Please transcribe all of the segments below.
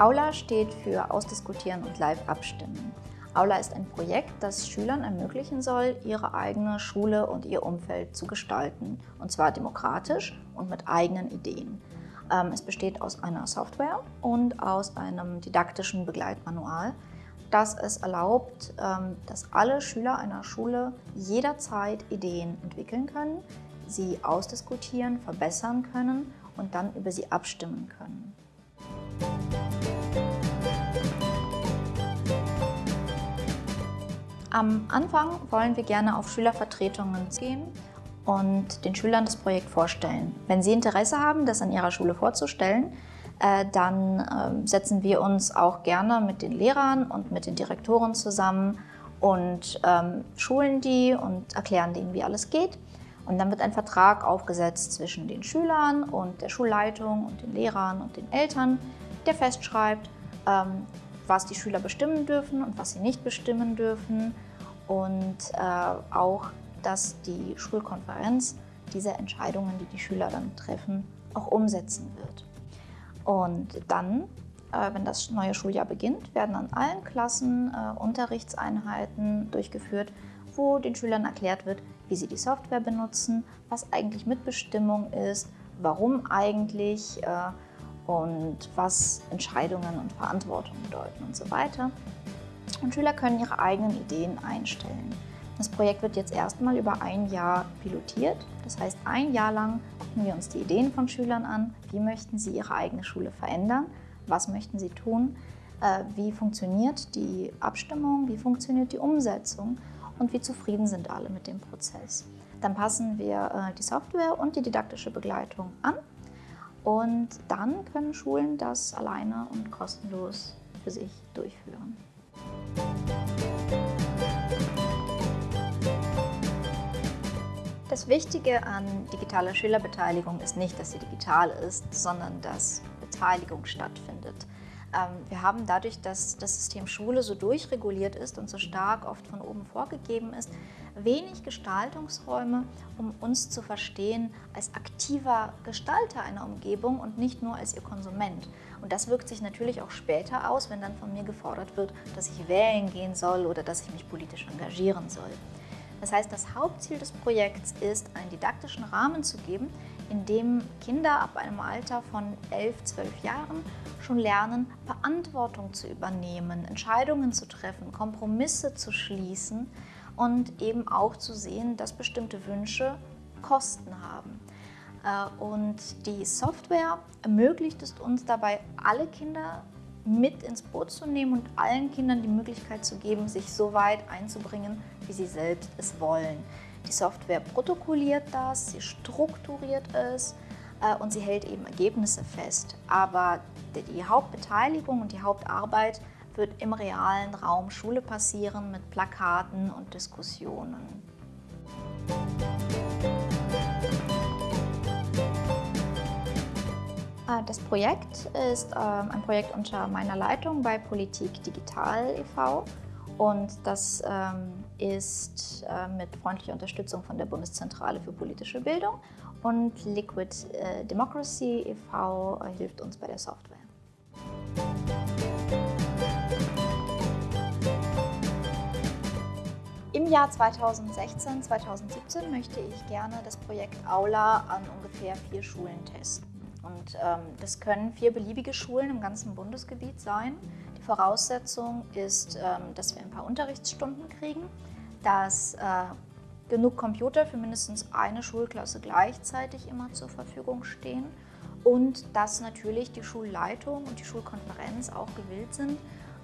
Aula steht für Ausdiskutieren und Live abstimmen. Aula ist ein Projekt, das Schülern ermöglichen soll, ihre eigene Schule und ihr Umfeld zu gestalten. Und zwar demokratisch und mit eigenen Ideen. Ähm, es besteht aus einer Software und aus einem didaktischen Begleitmanual, das es erlaubt, ähm, dass alle Schüler einer Schule jederzeit Ideen entwickeln können, sie ausdiskutieren, verbessern können und dann über sie abstimmen können. Am Anfang wollen wir gerne auf Schülervertretungen gehen und den Schülern das Projekt vorstellen. Wenn sie Interesse haben, das an ihrer Schule vorzustellen, äh, dann ähm, setzen wir uns auch gerne mit den Lehrern und mit den Direktoren zusammen und ähm, schulen die und erklären denen, wie alles geht. Und dann wird ein Vertrag aufgesetzt zwischen den Schülern und der Schulleitung und den Lehrern und den Eltern, der festschreibt, ähm, was die Schüler bestimmen dürfen und was sie nicht bestimmen dürfen und äh, auch, dass die Schulkonferenz diese Entscheidungen, die die Schüler dann treffen, auch umsetzen wird. Und dann, äh, wenn das neue Schuljahr beginnt, werden an allen Klassen äh, Unterrichtseinheiten durchgeführt, wo den Schülern erklärt wird, wie sie die Software benutzen, was eigentlich Mitbestimmung ist, warum eigentlich äh, und was Entscheidungen und Verantwortung bedeuten und so weiter. Und Schüler können ihre eigenen Ideen einstellen. Das Projekt wird jetzt erstmal über ein Jahr pilotiert. Das heißt, ein Jahr lang gucken wir uns die Ideen von Schülern an. Wie möchten sie ihre eigene Schule verändern? Was möchten sie tun? Äh, wie funktioniert die Abstimmung? Wie funktioniert die Umsetzung? Und wie zufrieden sind alle mit dem Prozess? Dann passen wir äh, die Software und die didaktische Begleitung an und dann können Schulen das alleine und kostenlos für sich durchführen. Das Wichtige an digitaler Schülerbeteiligung ist nicht, dass sie digital ist, sondern dass Beteiligung stattfindet. Ähm, wir haben dadurch, dass das System Schule so durchreguliert ist und so stark oft von oben vorgegeben ist, wenig Gestaltungsräume, um uns zu verstehen als aktiver Gestalter einer Umgebung und nicht nur als ihr Konsument. Und das wirkt sich natürlich auch später aus, wenn dann von mir gefordert wird, dass ich wählen gehen soll oder dass ich mich politisch engagieren soll. Das heißt, das Hauptziel des Projekts ist, einen didaktischen Rahmen zu geben, in dem Kinder ab einem Alter von 11, 12 Jahren schon lernen, Verantwortung zu übernehmen, Entscheidungen zu treffen, Kompromisse zu schließen und eben auch zu sehen, dass bestimmte Wünsche Kosten haben. Äh, und die Software ermöglicht es uns dabei, alle Kinder mit ins Boot zu nehmen und allen Kindern die Möglichkeit zu geben, sich so weit einzubringen, wie sie selbst es wollen. Die Software protokolliert das, sie strukturiert es äh, und sie hält eben Ergebnisse fest. Aber die Hauptbeteiligung und die Hauptarbeit wird im realen Raum Schule passieren mit Plakaten und Diskussionen. Äh, das Projekt ist ähm, ein Projekt unter meiner Leitung bei Politik Digital e.V. und das ähm, ist äh, mit freundlicher Unterstützung von der Bundeszentrale für politische Bildung und Liquid äh, Democracy e.V. hilft uns bei der Software. Im Jahr 2016, 2017 möchte ich gerne das Projekt Aula an ungefähr vier Schulen testen. Und ähm, das können vier beliebige Schulen im ganzen Bundesgebiet sein. Die Voraussetzung ist, ähm, dass wir ein paar Unterrichtsstunden kriegen, dass äh, genug Computer für mindestens eine Schulklasse gleichzeitig immer zur Verfügung stehen und dass natürlich die Schulleitung und die Schulkonferenz auch gewillt sind,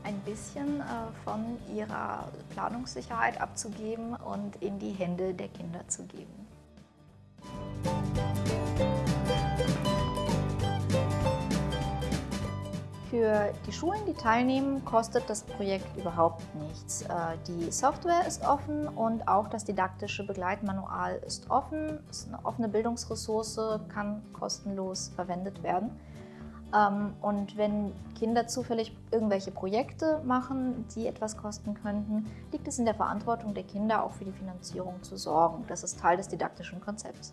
ein bisschen äh, von ihrer Planungssicherheit abzugeben und in die Hände der Kinder zu geben. Für die Schulen, die teilnehmen, kostet das Projekt überhaupt nichts. Äh, die Software ist offen und auch das didaktische Begleitmanual ist offen. Es ist eine offene Bildungsressource, kann kostenlos verwendet werden. Ähm, und wenn Kinder zufällig irgendwelche Projekte machen, die etwas kosten könnten, liegt es in der Verantwortung der Kinder, auch für die Finanzierung zu sorgen. Das ist Teil des didaktischen Konzepts.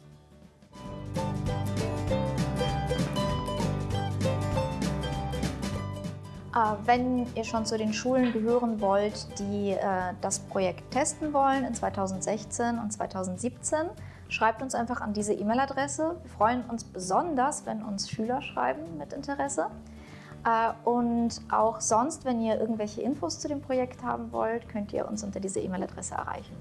Äh, wenn ihr schon zu den Schulen gehören wollt, die äh, das Projekt testen wollen in 2016 und 2017, schreibt uns einfach an diese E-Mail-Adresse. Wir freuen uns besonders, wenn uns Schüler schreiben mit Interesse. Äh, und auch sonst, wenn ihr irgendwelche Infos zu dem Projekt haben wollt, könnt ihr uns unter diese E-Mail-Adresse erreichen.